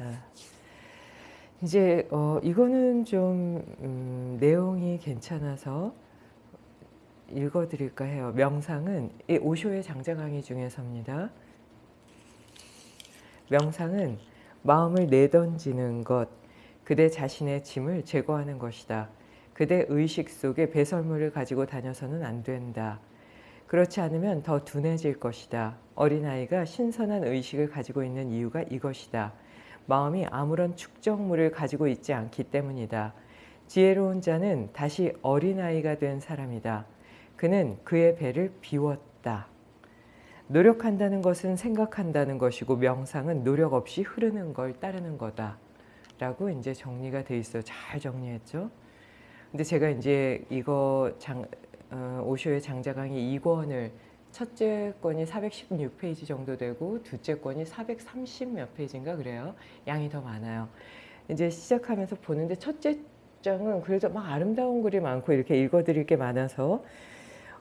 자, 이제 어, 이거는 좀 음, 내용이 괜찮아서 읽어드릴까 해요. 명상은 이 오쇼의 장자 강의 중에서입니다. 명상은 마음을 내던지는 것, 그대 자신의 짐을 제거하는 것이다. 그대 의식 속에 배설물을 가지고 다녀서는 안 된다. 그렇지 않으면 더 둔해질 것이다. 어린아이가 신선한 의식을 가지고 있는 이유가 이것이다. 마음이 아무런 축적물을 가지고 있지 않기 때문이다. 지혜로운 자는 다시 어린아이가 된 사람이다. 그는 그의 배를 비웠다. 노력한다는 것은 생각한다는 것이고 명상은 노력 없이 흐르는 걸 따르는 거다. 라고 이제 정리가 돼 있어요. 잘 정리했죠. 근데 제가 이제 이거 장, 어, 오쇼의 장자 강의 2권을 첫째 권이 416페이지 정도 되고 둘째 권이 430 몇 페이지인가 그래요. 양이 더 많아요. 이제 시작하면서 보는데 첫째 장은 그래도 막 아름다운 글이 많고 이렇게 읽어드릴 게 많아서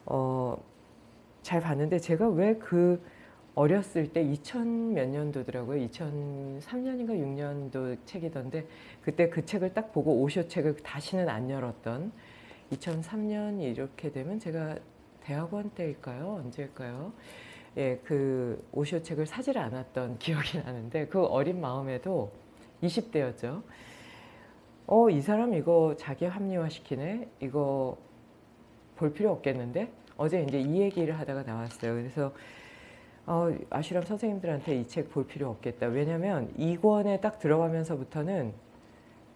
어, 잘 봤는데 제가 왜 그 어렸을 때 2000 몇 년도더라고요. 2003년인가 6년도 책이던데 그때 그 책을 딱 보고 오쇼 책을 다시는 안 열었던 2003년 이렇게 되면 제가 대학원 때일까요? 언제일까요? 예, 그 오쇼 책을 사질 않았던 기억이 나는데 그 어린 마음에도 20대였죠. 어, 이 사람 이거 자기 합리화시키네? 이거 볼 필요 없겠는데? 어제 이제 이 얘기를 하다가 나왔어요. 그래서 어, 아슈람 선생님들한테 이 책 볼 필요 없겠다. 왜냐면 이권에 딱 들어가면서부터는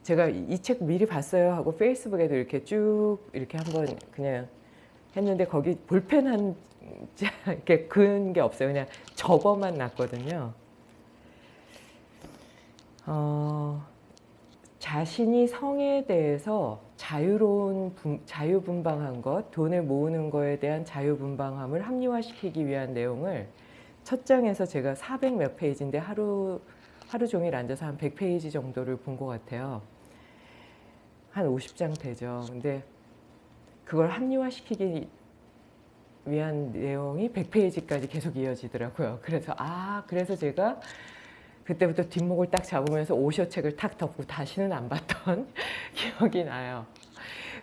제가 이 책 미리 봤어요 하고 페이스북에도 이렇게 쭉 이렇게 한번 그냥 했는데 거기 볼펜 한 이렇게 그은 게 없어요. 그냥 저거만 났거든요. 어, 자신이 성에 대해서 자유로운 분, 자유분방한 것, 돈을 모으는 거에 대한 자유분방함을 합리화시키기 위한 내용을 첫 장에서 제가 400 몇 페이지인데 하루 하루 종일 앉아서 한 100페이지 정도를 본 것 같아요. 한 50장 되죠. 근데 그걸 합리화시키기 위한 내용이 100페이지까지 계속 이어지더라고요. 그래서 아 그래서 제가 그때부터 뒷목을 딱 잡으면서 오쇼 책을 탁 덮고 다시는 안 봤던 기억이 나요.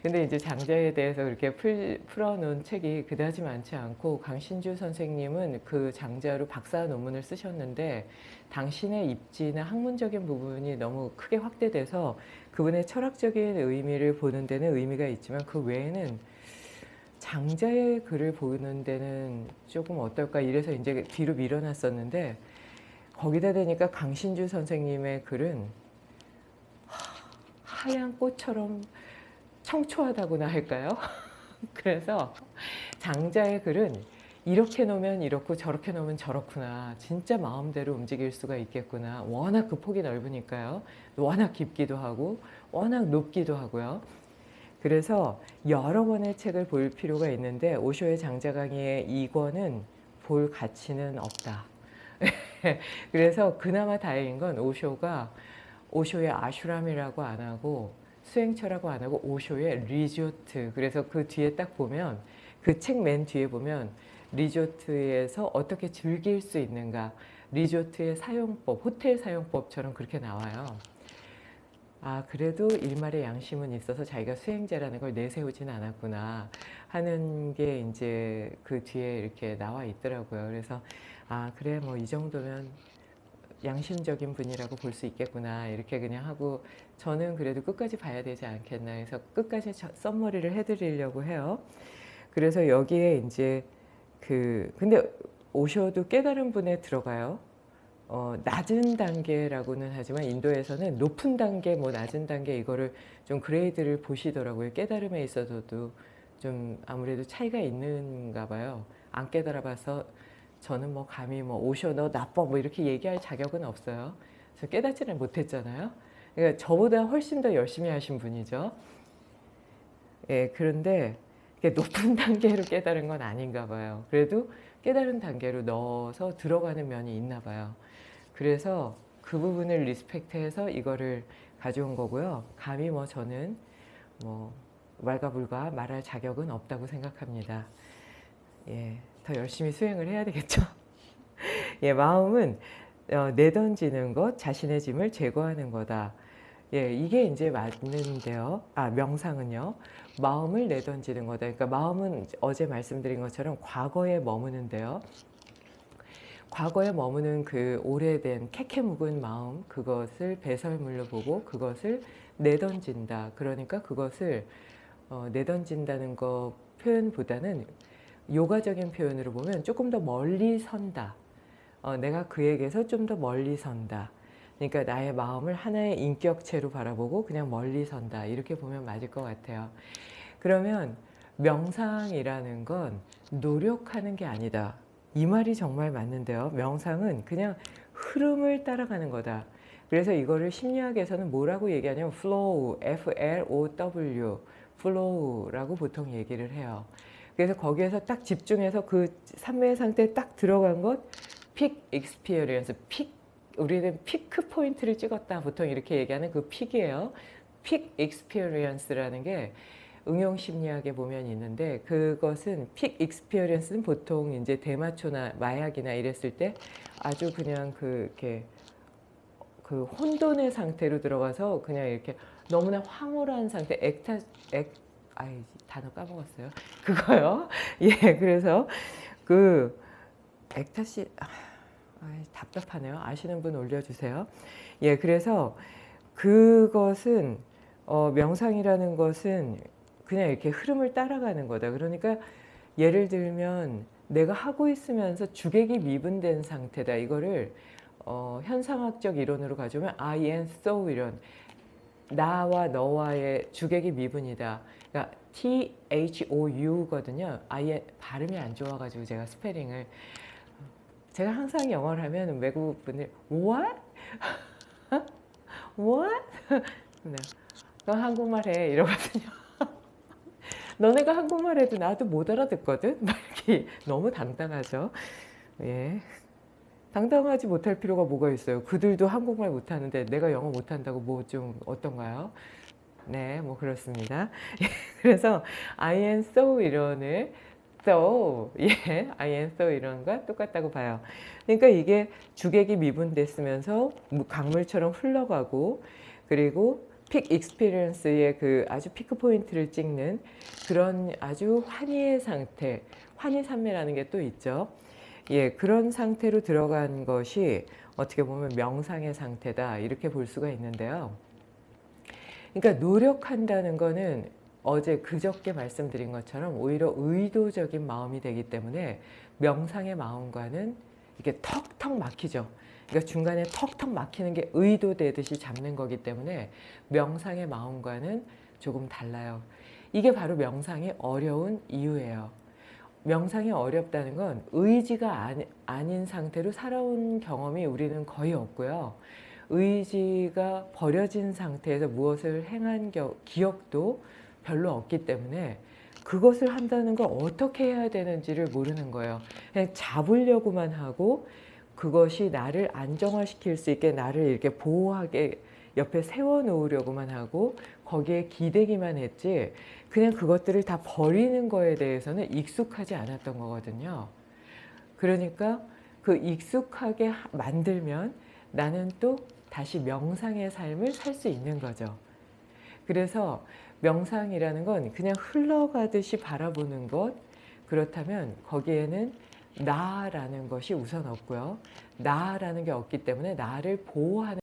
근데 이제 장자에 대해서 그렇게 풀, 풀어놓은 책이 그다지 많지 않고 강신주 선생님은 그 장자로 박사 논문을 쓰셨는데 당신의 입지나 학문적인 부분이 너무 크게 확대돼서 그분의 철학적인 의미를 보는 데는 의미가 있지만 그 외에는 장자의 글을 보는 데는 조금 어떨까 이래서 이제 뒤로 밀어놨었는데 거기다 대니까 강신주 선생님의 글은 하얀 꽃처럼 청초하다고나 할까요? 그래서 장자의 글은 이렇게 놓으면 이렇고 저렇게 놓으면 저렇구나. 진짜 마음대로 움직일 수가 있겠구나. 워낙 그 폭이 넓으니까요. 워낙 깊기도 하고 워낙 높기도 하고요. 그래서 여러 권의 책을 볼 필요가 있는데 오쇼의 장자 강의의 이권은 볼 가치는 없다. 그래서 그나마 다행인 건 오쇼가 오쇼의 아슈람이라고 안 하고 수행처라고 안 하고 오쇼의 리조트 그래서 그 뒤에 딱 보면 그 책 맨 뒤에 보면 리조트에서 어떻게 즐길 수 있는가 리조트의 사용법, 호텔 사용법처럼 그렇게 나와요. 아 그래도 일말의 양심은 있어서 자기가 수행자라는 걸 내세우지는 않았구나 하는 게 이제 그 뒤에 이렇게 나와 있더라고요. 그래서 아 그래 뭐 이 정도면 양심적인 분이라고 볼 수 있겠구나 이렇게 그냥 하고 저는 그래도 끝까지 봐야 되지 않겠나 해서 끝까지 썸머리를 해드리려고 해요. 그래서 여기에 이제 그 근데 오셔도 깨달은 분에 들어가요. 어, 낮은 단계라고는 하지만 인도에서는 높은 단계, 뭐 낮은 단계 이거를 좀 그레이드를 보시더라고요. 깨달음에 있어서도 좀 아무래도 차이가 있는가 봐요. 안 깨달아 봐서 저는 뭐 감히 뭐 오셔 너 나빠 뭐 이렇게 얘기할 자격은 없어요. 저 깨닫지를 못했잖아요. 그러니까 저보다 훨씬 더 열심히 하신 분이죠. 예, 그런데 높은 단계로 깨달은 건 아닌가 봐요. 그래도 깨달은 단계로 넣어서 들어가는 면이 있나 봐요. 그래서 그 부분을 리스펙트해서 이거를 가져온 거고요. 감히 뭐 저는 뭐 말가불가 말할 자격은 없다고 생각합니다. 예, 더 열심히 수행을 해야 되겠죠. 예, 마음은 어, 내던지는 것, 자신의 짐을 제거하는 거다. 예, 이게 이제 맞는데요. 아, 명상은요. 마음을 내던지는 거다. 그러니까 마음은 어제 말씀드린 것처럼 과거에 머무는데요. 과거에 머무는 그 오래된 캐캐 묵은 마음, 그것을 배설물로 보고 그것을 내던진다. 그러니까 그것을 어, 내던진다는 거 표현보다는 요가적인 표현으로 보면 조금 더 멀리 선다. 어, 내가 그에게서 좀 더 멀리 선다. 그러니까 나의 마음을 하나의 인격체로 바라보고 그냥 멀리 선다. 이렇게 보면 맞을 것 같아요. 그러면 명상이라는 건 노력하는 게 아니다. 이 말이 정말 맞는데요. 명상은 그냥 흐름을 따라가는 거다. 그래서 이거를 심리학에서는 뭐라고 얘기하냐면 flow, F-L-O-W, flow라고 보통 얘기를 해요. 그래서 거기에서 딱 집중해서 그 삼매의 상태에 딱 들어간 것, peak experience, peak, 우리는 피크 포인트를 찍었다. 보통 이렇게 얘기하는 그 peak이에요. peak experience라는 게 응용 심리학에 보면 있는데 그것은 peak experience는 보통 이제 대마초나 마약이나 이랬을 때 아주 그냥 그 이렇게 그 혼돈의 상태로 들어가서 그냥 이렇게 너무나 황홀한 상태 액타 액 아이 단어 까먹었어요. 그거요. 예, 그래서 그 액타시 아, 아이, 답답하네요. 아시는 분 올려주세요. 예, 그래서 그것은 어, 명상이라는 것은 그냥 이렇게 흐름을 따라가는 거다. 그러니까 예를 들면 내가 하고 있으면서 주객이 미분된 상태다. 이거를 어, 현상학적 이론으로 가져오면 I and so 이론. 나와 너와의 주객이 미분이다. 그러니까 T H O U거든요. 아예 발음이 안 좋아가지고 제가 스페링을 제가 항상 영어를 하면 외국 분들 What? What? 네. 너 한국말 해 이러거든요. 너네가 한국말 해도 나도 못 알아듣거든? 막 이렇게 너무 당당하죠. 예. 당당하지 못할 필요가 뭐가 있어요. 그들도 한국말 못하는데 내가 영어 못한다고 뭐 좀 어떤가요? 네, 뭐 그렇습니다. 그래서 I am so 이론을 so, 예, I am so 이론과 똑같다고 봐요. 그러니까 이게 주객이 미분됐으면서 강물처럼 흘러가고 그리고 peak experience의 그 아주 피크 포인트를 찍는 그런 아주 환희의 상태, 환희 산매라는 게 또 있죠. 예, 그런 상태로 들어간 것이 어떻게 보면 명상의 상태다 이렇게 볼 수가 있는데요. 그러니까 노력한다는 거는 어제 그저께 말씀드린 것처럼 오히려 의도적인 마음이 되기 때문에 명상의 마음과는 이게 턱턱 막히죠. 그러니까 중간에 턱턱 막히는 게 의도되듯이 잡는 거기 때문에 명상의 마음과는 조금 달라요. 이게 바로 명상이 어려운 이유예요. 명상이 어렵다는 건 의지가 아닌 상태로 살아온 경험이 우리는 거의 없고요. 의지가 버려진 상태에서 무엇을 행한 기억도 별로 없기 때문에 그것을 한다는 걸 어떻게 해야 되는지를 모르는 거예요. 그냥 잡으려고만 하고 그것이 나를 안정화시킬 수 있게 나를 이렇게 보호하게 옆에 세워놓으려고만 하고 거기에 기대기만 했지 그냥 그것들을 다 버리는 거에 대해서는 익숙하지 않았던 거거든요. 그러니까 그 익숙하게 만들면 나는 또 다시 명상의 삶을 살 수 있는 거죠. 그래서 명상이라는 건 그냥 흘러가듯이 바라보는 것 그렇다면 거기에는 나라는 것이 우선 없고요. 나라는 게 없기 때문에 나를 보호하는